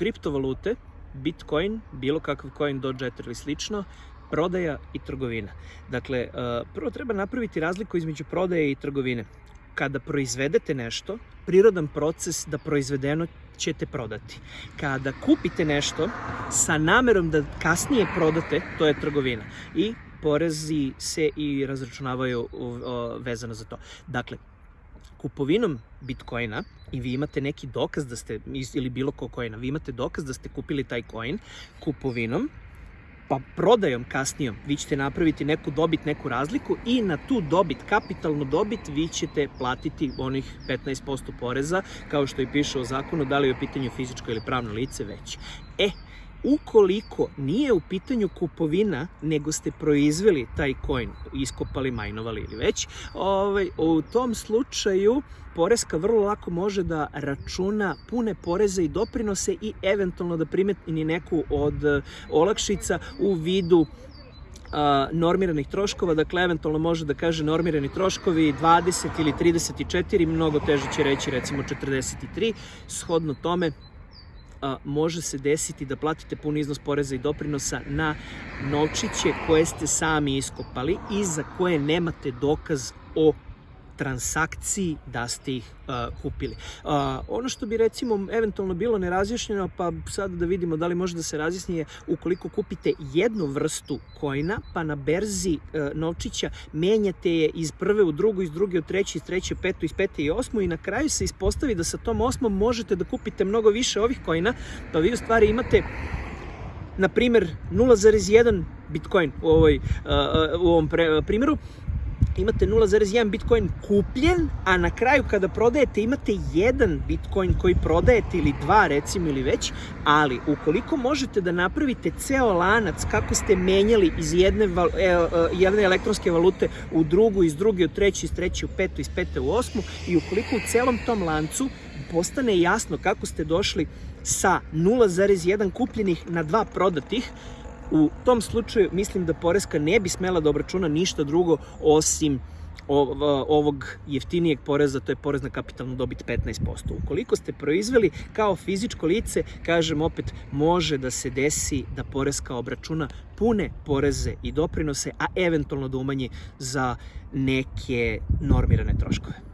kriptovalute, Bitcoin, bilo kakav coin, Dogecoin ili slično, prodaja i trgovina. Dakle, e, prvo treba napraviti razliku između prodaje i trgovine. Kada proizvedete nešto, prirodan proces da proizvedeno ćete prodati. Kada kupite nešto sa namerom da kasnije prodate, to je trgovina. I porezi se i razračunavaju vezano za to. Dakle, kupovinom Bitcoina i vi imate neki dokaz da ste, ili bilo ko coina, vi imate dokaz da ste kupili taj coin kupovinom, pa prodajom kasnijom vi ćete napraviti neku dobit, neku razliku i na tu dobit, kapitalnu dobit, vi ćete platiti onih 15% poreza, kao što i piše u zakonu, da li je u pitanju fizičko ili pravno lice već. E, ukoliko nije u pitanju kupovina, nego ste proizveli taj coin, iskopali, majnovali ili već, ovaj, u tom slučaju Poreska vrlo lako može da računa pune poreze i doprinose i eventualno da primetni neku od eh, olakšica u vidu normiranih troškova, dakle eventualno može da kaže normirani troškovi 20 ili 34, mnogo teže će reći recimo 43, shodno tome a, može se desiti da platite pun iznos poreza i doprinosa na novčiće koje ste sami iskopali i za koje nemate dokaz o transakciji da ste ih uh, kupili. Uh, ono što bi recimo eventualno bilo nerazjašnjeno, pa sad da vidimo da li može da se razjasni je ukoliko kupite jednu vrstu kojna, pa na berzi uh, novčića menjate je iz prve u drugu, iz druge u treći, iz treće petu, iz pete i osmu i na kraju se ispostavi da sa tom osmom možete da kupite mnogo više ovih kojna, pa vi u stvari imate na primer 0,1 Bitcoin u, ovoj, u ovom pre, primjeru imate 0,1 Bitcoin kupljen, a na kraju kada prodajete imate jedan Bitcoin koji prodajete ili dva recimo ili već, ali ukoliko možete da napravite ceo lanac kako ste menjali iz jedne, e, e, jedne elektronske valute u drugu, iz druge u treću, iz treće u petu, iz pete u osmu i ukoliko u celom tom lancu postane jasno kako ste došli sa 0,1 kupljenih na dva prodatih, U tom slučaju mislim da Poreska ne bi smela da obračuna ništa drugo osim ovog jeftinijeg poreza, to je porez na kapitalnu dobit 15%. Ukoliko ste proizveli kao fizičko lice, kažem opet, može da se desi da Poreska obračuna pune poreze i doprinose, a eventualno da umanji za neke normirane troškove.